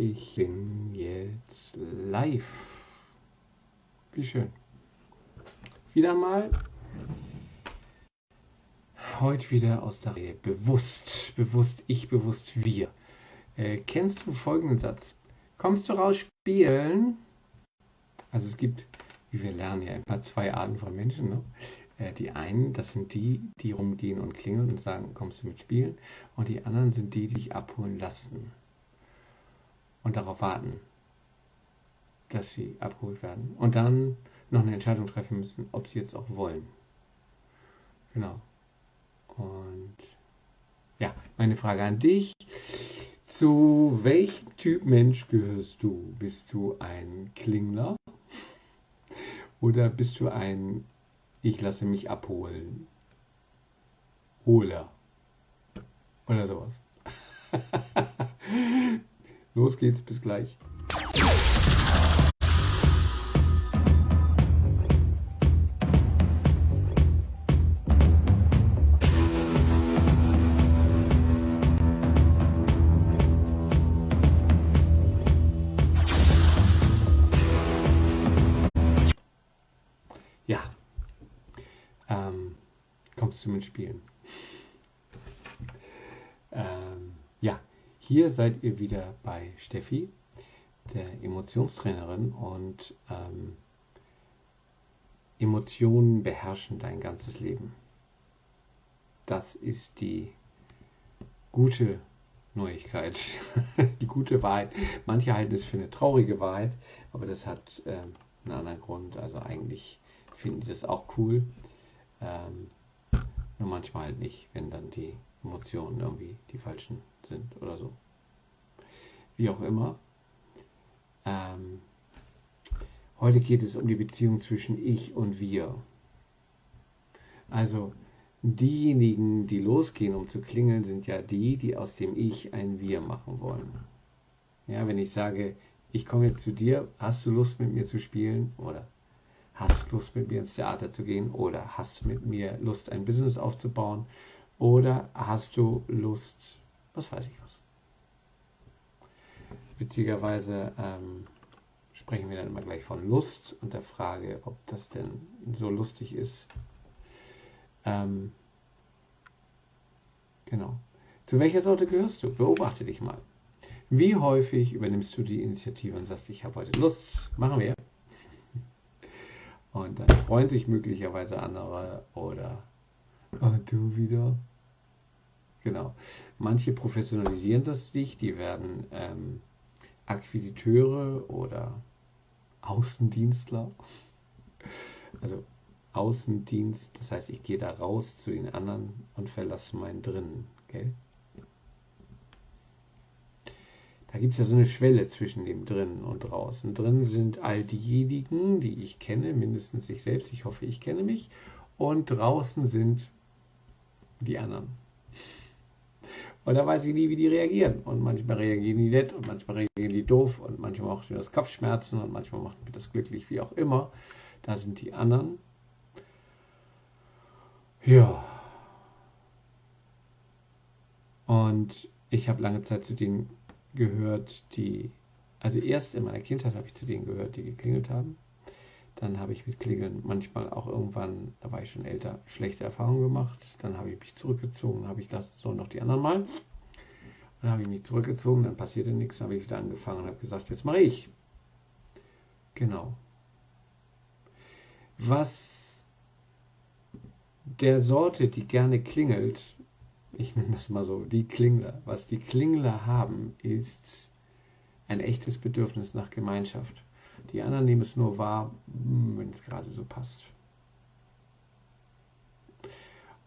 ich bin jetzt live. Wie schön. Wieder mal. Heute wieder aus der Reihe. Bewusst, bewusst, ich, bewusst, wir. Äh, kennst du folgenden Satz? Kommst du raus spielen? Also es gibt, wie wir lernen ja immer zwei Arten von Menschen. Ne? Äh, die einen, das sind die, die rumgehen und klingeln und sagen, kommst du mit spielen? Und die anderen sind die, die dich abholen lassen und darauf warten, dass sie abgeholt werden. Und dann noch eine Entscheidung treffen müssen, ob sie jetzt auch wollen. Genau. Und ja, meine Frage an dich. Zu welchem Typ Mensch gehörst du? Bist du ein Klingler? Oder bist du ein Ich lasse mich abholen? Holer? Oder sowas. Los geht's, bis gleich. Ja, ähm, kommst du mit Spielen? Ähm, ja, hier seid ihr wieder bei Steffi, der Emotionstrainerin und ähm, Emotionen beherrschen dein ganzes Leben. Das ist die gute Neuigkeit, die gute Wahrheit. Manche halten es für eine traurige Wahrheit, aber das hat äh, einen anderen Grund. Also eigentlich finden die das auch cool. Ähm, nur manchmal halt nicht, wenn dann die Emotionen irgendwie die falschen sind oder so. Wie auch immer. Ähm, heute geht es um die Beziehung zwischen ich und wir. Also diejenigen, die losgehen, um zu klingeln, sind ja die, die aus dem Ich ein Wir machen wollen. Ja, wenn ich sage, ich komme jetzt zu dir, hast du Lust mit mir zu spielen? Oder hast du Lust mit mir ins Theater zu gehen? Oder hast du mit mir Lust, ein Business aufzubauen? Oder hast du Lust, was weiß ich was. Witzigerweise ähm, sprechen wir dann immer gleich von Lust und der Frage, ob das denn so lustig ist. Ähm, genau. Zu welcher Sorte gehörst du? Beobachte dich mal. Wie häufig übernimmst du die Initiative und sagst, ich habe heute Lust, machen wir. Und dann freuen sich möglicherweise andere oder oh, du wieder. Genau. Manche professionalisieren das nicht, die werden ähm, Akquisiteure oder Außendienstler. Also Außendienst, das heißt, ich gehe da raus zu den anderen und verlasse meinen drinnen. Gell? Da gibt es ja so eine Schwelle zwischen dem drinnen und draußen. Drinnen sind all diejenigen, die ich kenne, mindestens ich selbst, ich hoffe, ich kenne mich. Und draußen sind die anderen. Und da weiß ich nie, wie die reagieren. Und manchmal reagieren die nett und manchmal reagieren die doof und manchmal macht mir das Kopfschmerzen und manchmal macht mir das glücklich, wie auch immer. Da sind die anderen. Ja. Und ich habe lange Zeit zu denen gehört, die, also erst in meiner Kindheit habe ich zu denen gehört, die geklingelt haben. Dann habe ich mit Klingeln manchmal auch irgendwann, da war ich schon älter, schlechte Erfahrungen gemacht. Dann habe ich mich zurückgezogen, habe ich gedacht, so noch die anderen mal. Dann habe ich mich zurückgezogen, dann passierte nichts, dann habe ich wieder angefangen und habe gesagt, jetzt mache ich. Genau. Was der Sorte, die gerne klingelt, ich nenne das mal so, die Klingler, was die Klingler haben, ist ein echtes Bedürfnis nach Gemeinschaft. Die anderen nehmen es nur wahr, hm, wenn es gerade so passt.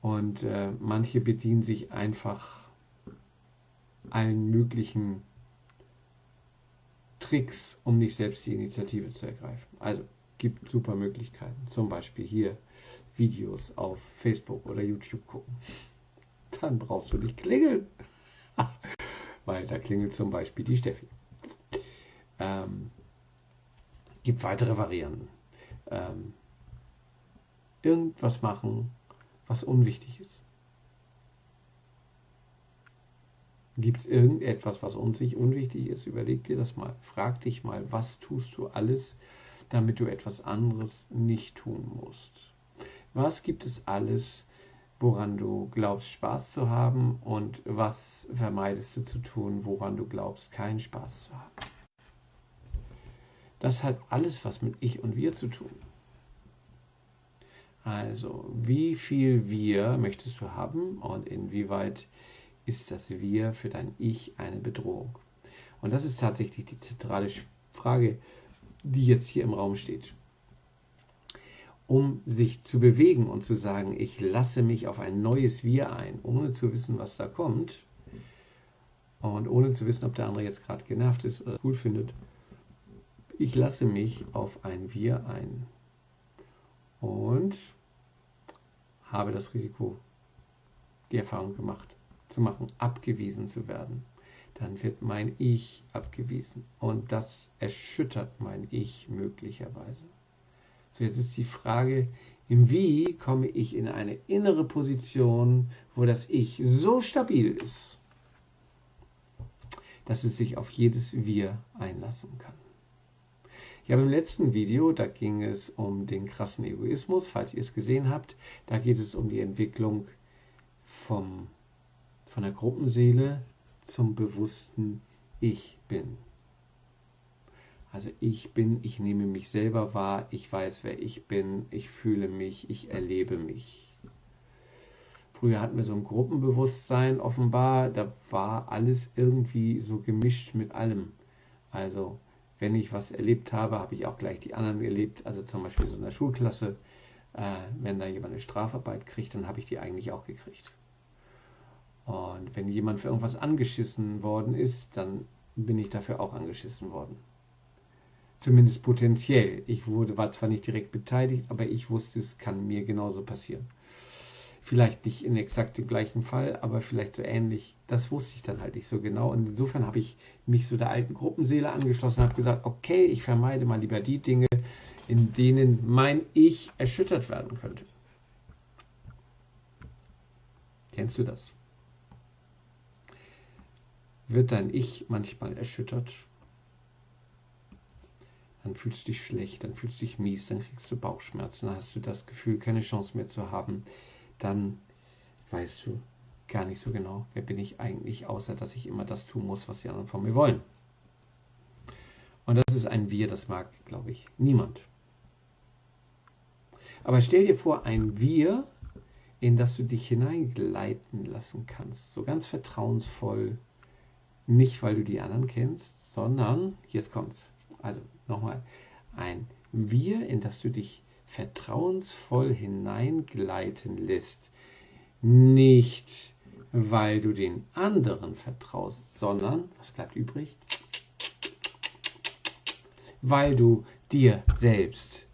Und äh, manche bedienen sich einfach allen möglichen Tricks, um nicht selbst die Initiative zu ergreifen. Also gibt super Möglichkeiten. Zum Beispiel hier Videos auf Facebook oder YouTube gucken. Dann brauchst du nicht klingeln. Weil da klingelt zum Beispiel die Steffi. Ähm, gibt weitere Varianten. Ähm, irgendwas machen, was unwichtig ist. Gibt es irgendetwas, was uns unwichtig ist? Überleg dir das mal. Frag dich mal, was tust du alles, damit du etwas anderes nicht tun musst? Was gibt es alles, woran du glaubst, Spaß zu haben und was vermeidest du zu tun, woran du glaubst, keinen Spaß zu haben? Das hat alles was mit Ich und Wir zu tun. Also, wie viel Wir möchtest du haben und inwieweit ist das Wir für dein Ich eine Bedrohung? Und das ist tatsächlich die zentrale Frage, die jetzt hier im Raum steht. Um sich zu bewegen und zu sagen, ich lasse mich auf ein neues Wir ein, ohne zu wissen, was da kommt und ohne zu wissen, ob der andere jetzt gerade genervt ist oder cool findet, ich lasse mich auf ein Wir ein und habe das Risiko, die Erfahrung gemacht, zu machen, abgewiesen zu werden. Dann wird mein Ich abgewiesen und das erschüttert mein Ich möglicherweise. So, jetzt ist die Frage, im Wie komme ich in eine innere Position, wo das Ich so stabil ist, dass es sich auf jedes Wir einlassen kann. Ich habe im letzten Video, da ging es um den krassen Egoismus, falls ihr es gesehen habt, da geht es um die Entwicklung vom, von der Gruppenseele zum bewussten Ich bin. Also ich bin, ich nehme mich selber wahr, ich weiß, wer ich bin, ich fühle mich, ich erlebe mich. Früher hatten wir so ein Gruppenbewusstsein offenbar, da war alles irgendwie so gemischt mit allem. Also wenn ich was erlebt habe, habe ich auch gleich die anderen erlebt. Also zum Beispiel so in der Schulklasse, äh, wenn da jemand eine Strafarbeit kriegt, dann habe ich die eigentlich auch gekriegt. Und wenn jemand für irgendwas angeschissen worden ist, dann bin ich dafür auch angeschissen worden. Zumindest potenziell. Ich wurde, war zwar nicht direkt beteiligt, aber ich wusste, es kann mir genauso passieren. Vielleicht nicht in exakt dem gleichen Fall, aber vielleicht so ähnlich. Das wusste ich dann halt nicht so genau. Und insofern habe ich mich so der alten Gruppenseele angeschlossen und habe gesagt, okay, ich vermeide mal lieber die Dinge, in denen mein Ich erschüttert werden könnte. Kennst du das? Wird dein Ich manchmal erschüttert? Dann fühlst du dich schlecht, dann fühlst du dich mies, dann kriegst du Bauchschmerzen, dann hast du das Gefühl, keine Chance mehr zu haben dann weißt du gar nicht so genau, wer bin ich eigentlich, außer dass ich immer das tun muss, was die anderen von mir wollen. Und das ist ein Wir, das mag, glaube ich, niemand. Aber stell dir vor, ein Wir, in das du dich hineingleiten lassen kannst, so ganz vertrauensvoll, nicht weil du die anderen kennst, sondern, jetzt kommt's, also nochmal, ein Wir, in das du dich vertrauensvoll hineingleiten lässt. Nicht, weil du den anderen vertraust, sondern, was bleibt übrig? Weil du dir selbst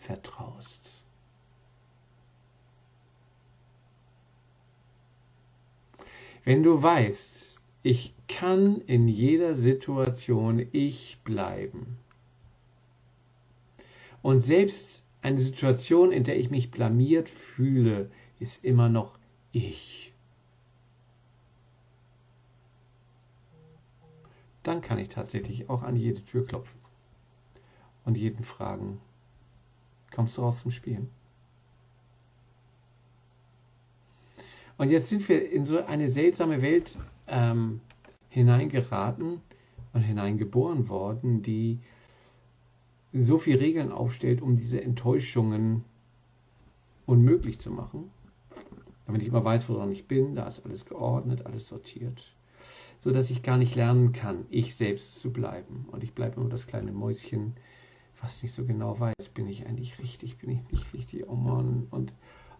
vertraust. Wenn du weißt, ich kann in jeder Situation ich bleiben. Und selbst eine Situation, in der ich mich blamiert fühle, ist immer noch ich. Dann kann ich tatsächlich auch an jede Tür klopfen und jeden fragen, kommst du raus zum Spielen? Und jetzt sind wir in so eine seltsame Welt ähm, hineingeraten und hineingeboren worden, die so viele Regeln aufstellt, um diese Enttäuschungen unmöglich zu machen. Damit ich immer weiß, woran ich bin, da ist alles geordnet, alles sortiert. So dass ich gar nicht lernen kann, ich selbst zu bleiben. Und ich bleibe nur das kleine Mäuschen, was nicht so genau weiß, bin ich eigentlich richtig, bin ich nicht richtig, oh Mann. Und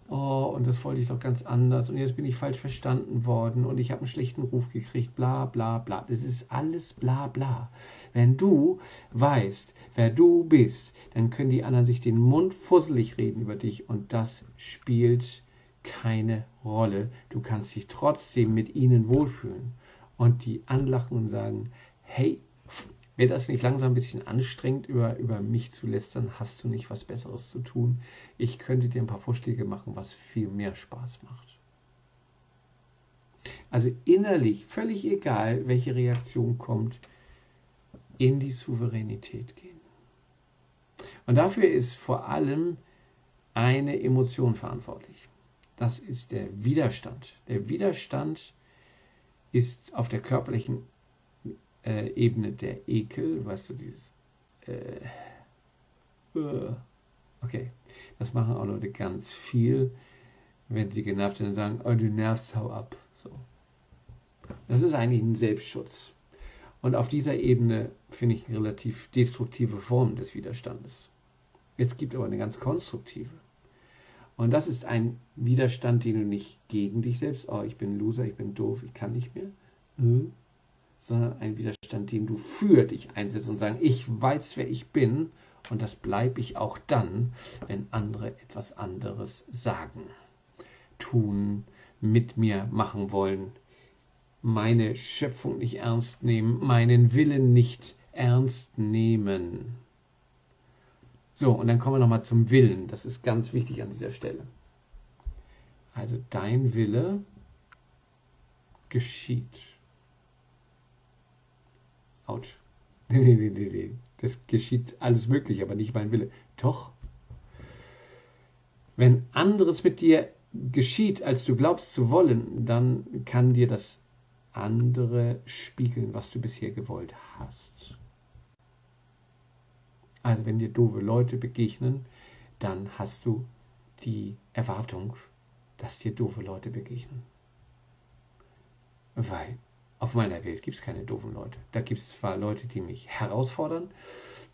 oh, und das wollte ich doch ganz anders und jetzt bin ich falsch verstanden worden und ich habe einen schlechten Ruf gekriegt, bla bla bla. Das ist alles bla bla. Wenn du weißt, wer du bist, dann können die anderen sich den Mund fusselig reden über dich und das spielt keine Rolle. Du kannst dich trotzdem mit ihnen wohlfühlen und die anlachen und sagen, hey, wird das nicht langsam ein bisschen anstrengend, über, über mich zu lästern? Hast du nicht was Besseres zu tun? Ich könnte dir ein paar Vorschläge machen, was viel mehr Spaß macht. Also innerlich, völlig egal, welche Reaktion kommt, in die Souveränität gehen. Und dafür ist vor allem eine Emotion verantwortlich. Das ist der Widerstand. Der Widerstand ist auf der körperlichen äh, Ebene der Ekel, weißt du, dieses äh, äh, okay, das machen auch Leute ganz viel, wenn sie genervt sind und sagen, oh, du nervst, hau ab. So. Das ist eigentlich ein Selbstschutz. Und auf dieser Ebene finde ich eine relativ destruktive Form des Widerstandes. Es gibt aber eine ganz konstruktive. Und das ist ein Widerstand, den du nicht gegen dich selbst, oh, ich bin Loser, ich bin doof, ich kann nicht mehr, hm, sondern ein Widerstand, den du für dich einsetzt und sagst, ich weiß, wer ich bin und das bleibe ich auch dann, wenn andere etwas anderes sagen, tun, mit mir machen wollen, meine Schöpfung nicht ernst nehmen, meinen Willen nicht ernst nehmen. So, und dann kommen wir nochmal zum Willen. Das ist ganz wichtig an dieser Stelle. Also dein Wille geschieht. Autsch. Nee, nee, nee, nee, nee. Das geschieht alles möglich, aber nicht mein Wille. Doch. Wenn anderes mit dir geschieht, als du glaubst zu wollen, dann kann dir das andere spiegeln, was du bisher gewollt hast. Also wenn dir doofe Leute begegnen, dann hast du die Erwartung, dass dir doofe Leute begegnen. Weil auf meiner Welt gibt es keine doofen Leute. Da gibt es zwar Leute, die mich herausfordern,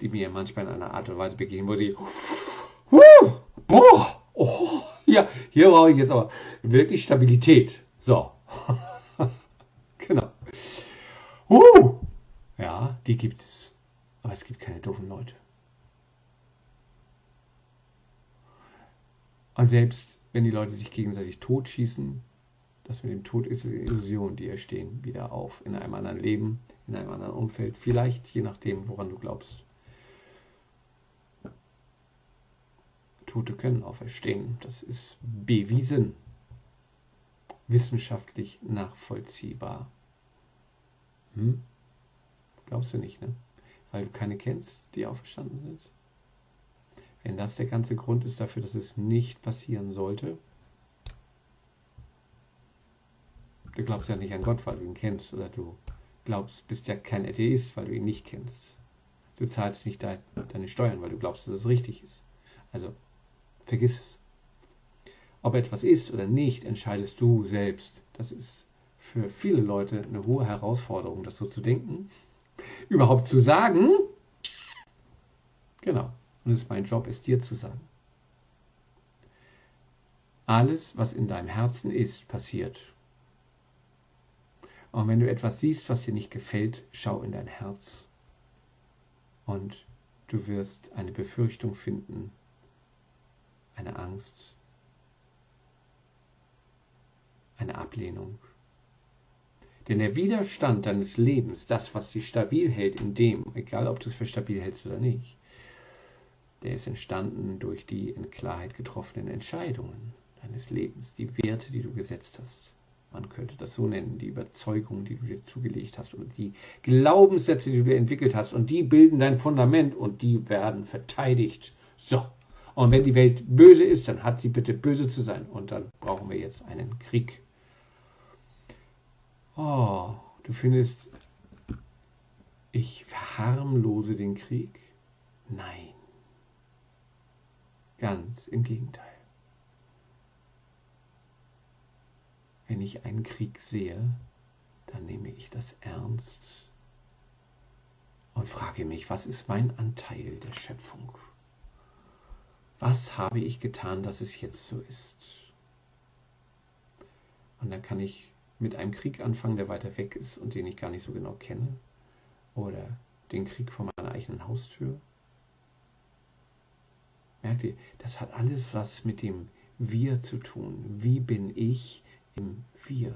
die mir manchmal in einer Art und Weise begegnen, wo sie, uh, boah, oh, ja, hier brauche ich jetzt aber wirklich Stabilität. So, genau. Uh, ja, die gibt es. Aber es gibt keine doofen Leute. Und selbst wenn die Leute sich gegenseitig totschießen, das mit dem Tod ist eine Illusion, die erstehen wieder auf in einem anderen Leben, in einem anderen Umfeld, vielleicht je nachdem, woran du glaubst. Tote können auferstehen, das ist bewiesen, wissenschaftlich nachvollziehbar. Hm? Glaubst du nicht, ne? Weil du keine kennst, die auferstanden sind? Wenn das der ganze Grund ist dafür, dass es nicht passieren sollte, du glaubst ja nicht an Gott, weil du ihn kennst, oder du glaubst, bist ja kein Atheist, weil du ihn nicht kennst. Du zahlst nicht deine Steuern, weil du glaubst, dass es richtig ist. Also vergiss es. Ob etwas ist oder nicht, entscheidest du selbst. Das ist für viele Leute eine hohe Herausforderung, das so zu denken. Überhaupt zu sagen. Genau. Und es ist mein Job, es dir zu sagen. Alles, was in deinem Herzen ist, passiert. Und wenn du etwas siehst, was dir nicht gefällt, schau in dein Herz. Und du wirst eine Befürchtung finden, eine Angst, eine Ablehnung. Denn der Widerstand deines Lebens, das, was dich stabil hält in dem, egal ob du es für stabil hältst oder nicht, der ist entstanden durch die in Klarheit getroffenen Entscheidungen deines Lebens, die Werte, die du gesetzt hast. Man könnte das so nennen, die Überzeugungen, die du dir zugelegt hast oder die Glaubenssätze, die du dir entwickelt hast. Und die bilden dein Fundament und die werden verteidigt. So. Und wenn die Welt böse ist, dann hat sie bitte böse zu sein. Und dann brauchen wir jetzt einen Krieg. Oh, du findest, ich verharmlose den Krieg? Nein. Ganz im Gegenteil. Wenn ich einen Krieg sehe, dann nehme ich das ernst und frage mich, was ist mein Anteil der Schöpfung? Was habe ich getan, dass es jetzt so ist? Und dann kann ich mit einem Krieg anfangen, der weiter weg ist und den ich gar nicht so genau kenne. Oder den Krieg vor meiner eigenen Haustür. Merkt ihr, das hat alles was mit dem Wir zu tun. Wie bin ich Wir?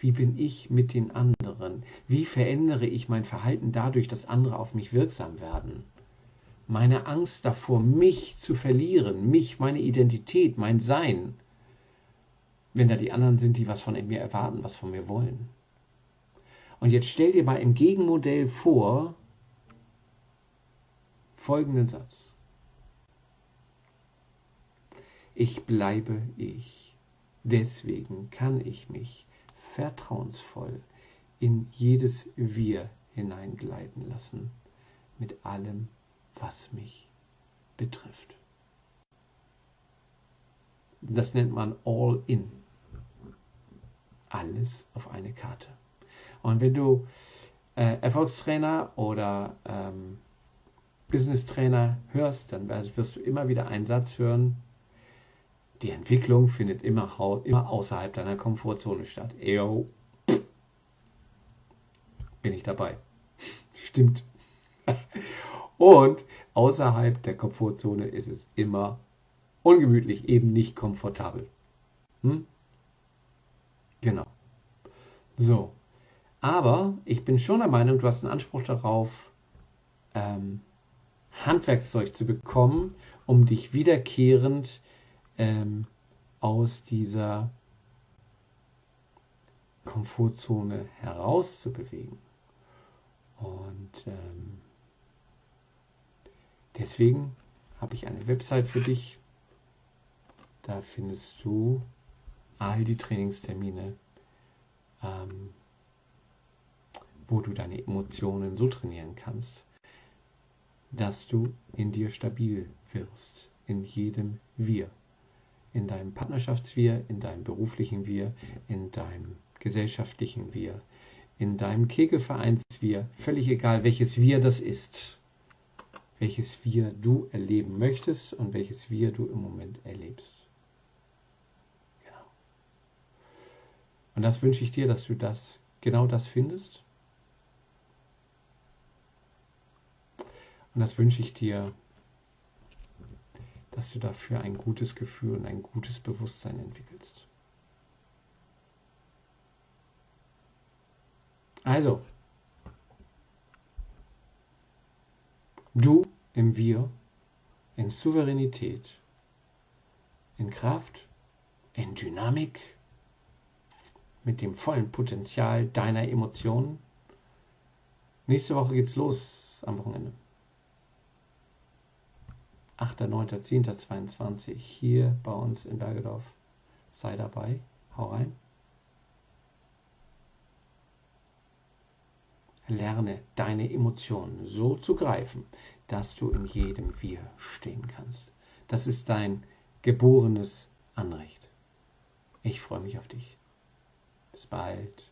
Wie bin ich mit den anderen? Wie verändere ich mein Verhalten dadurch, dass andere auf mich wirksam werden? Meine Angst davor, mich zu verlieren, mich, meine Identität, mein Sein. wenn da die anderen sind, die was von mir erwarten, was von mir wollen. Und jetzt stell dir mal im Gegenmodell vor folgenden Satz. Ich bleibe ich. Deswegen kann ich mich vertrauensvoll in jedes Wir hineingleiten lassen, mit allem, was mich betrifft. Das nennt man All-In. Alles auf eine Karte. Und wenn du äh, Erfolgstrainer oder ähm, Business-Trainer hörst, dann wirst du immer wieder einen Satz hören, die Entwicklung findet immer, immer außerhalb deiner Komfortzone statt. Eyo, bin ich dabei. Stimmt. Und außerhalb der Komfortzone ist es immer ungemütlich, eben nicht komfortabel. Hm? Genau. So. Aber ich bin schon der Meinung, du hast einen Anspruch darauf, ähm, Handwerkszeug zu bekommen, um dich wiederkehrend ähm, aus dieser Komfortzone herauszubewegen. Und ähm, deswegen habe ich eine Website für dich. Da findest du all die Trainingstermine, ähm, wo du deine Emotionen so trainieren kannst, dass du in dir stabil wirst, in jedem Wir, in deinem Partnerschaftswir, in deinem beruflichen Wir, in deinem gesellschaftlichen Wir, in deinem Kegelvereinswir, völlig egal, welches Wir das ist, welches Wir du erleben möchtest und welches Wir du im Moment erlebst. Genau. Und das wünsche ich dir, dass du das genau das findest. Und das wünsche ich dir, dass du dafür ein gutes Gefühl und ein gutes Bewusstsein entwickelst. Also, du im Wir, in Souveränität, in Kraft, in Dynamik, mit dem vollen Potenzial deiner Emotionen. Nächste Woche geht's los am Wochenende. 8.9.10.22 hier bei uns in Bergedorf. Sei dabei, hau rein. Lerne deine Emotionen so zu greifen, dass du in jedem Wir stehen kannst. Das ist dein geborenes Anrecht. Ich freue mich auf dich. Bis bald.